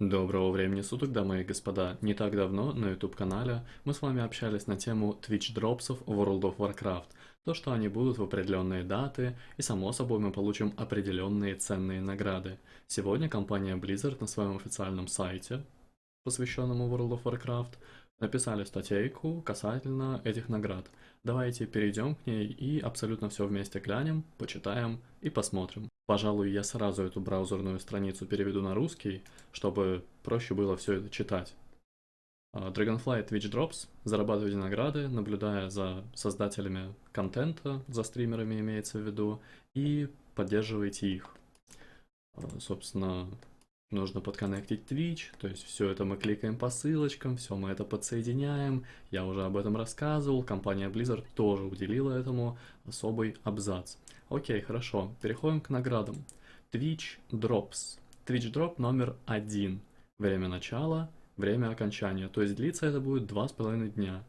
Доброго времени суток, дамы и господа. Не так давно на YouTube-канале мы с вами общались на тему Twitch дропсов World of Warcraft. То, что они будут в определенные даты, и само собой мы получим определенные ценные награды. Сегодня компания Blizzard на своем официальном сайте, посвященному World of Warcraft, написали статейку касательно этих наград. Давайте перейдем к ней и абсолютно все вместе глянем, почитаем и посмотрим. Пожалуй, я сразу эту браузерную страницу переведу на русский, чтобы проще было все это читать. А, Dragonfly Twitch Drops. Зарабатывайте награды, наблюдая за создателями контента, за стримерами имеется в виду, и поддерживайте их. А, собственно, нужно подконнектить Twitch, то есть все это мы кликаем по ссылочкам, все мы это подсоединяем, я уже об этом рассказывал, компания Blizzard тоже уделила этому особый абзац. Окей, хорошо, переходим к наградам. Twitch Drops. Twitch Drop номер один. Время начала, время окончания, то есть длиться это будет два с половиной дня.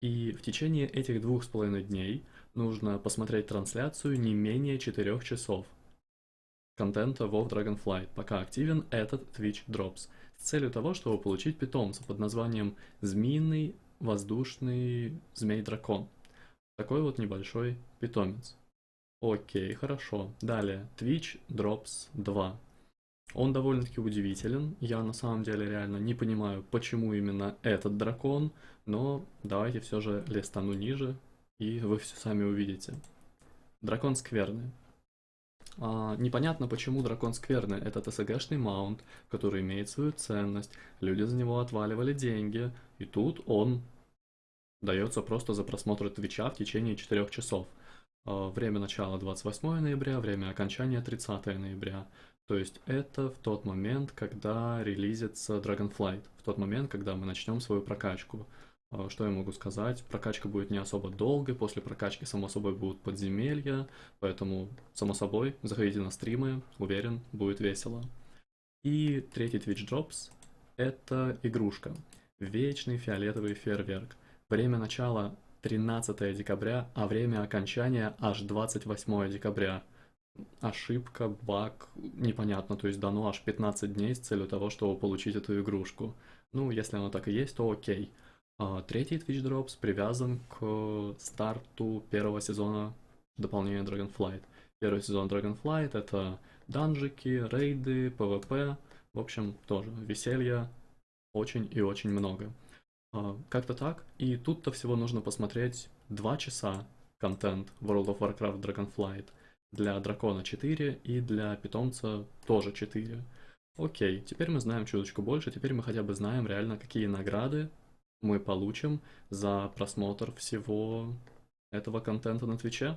И в течение этих двух с половиной дней нужно посмотреть трансляцию не менее 4 часов контента WoW Dragonflight, пока активен этот Twitch Drops, с целью того, чтобы получить питомца под названием Змеиный воздушный змей-дракон. Такой вот небольшой питомец. Окей, хорошо. Далее, Twitch Drops 2. Он довольно-таки удивителен. Я на самом деле реально не понимаю, почему именно этот дракон, но давайте все же листану ниже, и вы все сами увидите. Дракон скверный. А, непонятно, почему дракон скверный. Это ТСГшный маунт, который имеет свою ценность. Люди за него отваливали деньги. И тут он дается просто за просмотр Твича в течение 4 часов. А, время начала 28 ноября, время окончания 30 ноября. То есть это в тот момент, когда релизится Dragonflight, в тот момент, когда мы начнем свою прокачку. А, что я могу сказать? Прокачка будет не особо долгой, после прокачки, само собой, будут подземелья, поэтому, само собой, заходите на стримы, уверен, будет весело. И третий Twitch Drops — это игрушка. Вечный фиолетовый фейерверк. Время начала 13 декабря, а время окончания аж 28 декабря. Ошибка, баг, непонятно, то есть дано аж 15 дней с целью того, чтобы получить эту игрушку. Ну, если оно так и есть, то окей. А, третий Twitch Drops привязан к старту первого сезона дополнения Dragonflight. Первый сезон Dragonflight это данжики, рейды, PvP, в общем, тоже веселья очень и очень много. А, как-то так. И тут-то всего нужно посмотреть 2 часа контент World of Warcraft Dragonflight. Для дракона 4 и для питомца тоже 4. Окей, теперь мы знаем чуточку больше, теперь мы хотя бы знаем реально, какие награды мы получим за просмотр всего этого контента на Твиче.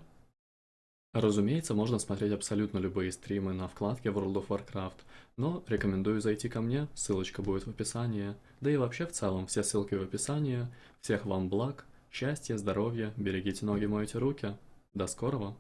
Разумеется, можно смотреть абсолютно любые стримы на вкладке World of Warcraft, но рекомендую зайти ко мне, ссылочка будет в описании, да и вообще в целом все ссылки в описании. Всех вам благ, счастья, здоровья, берегите ноги, мойте руки. До скорого!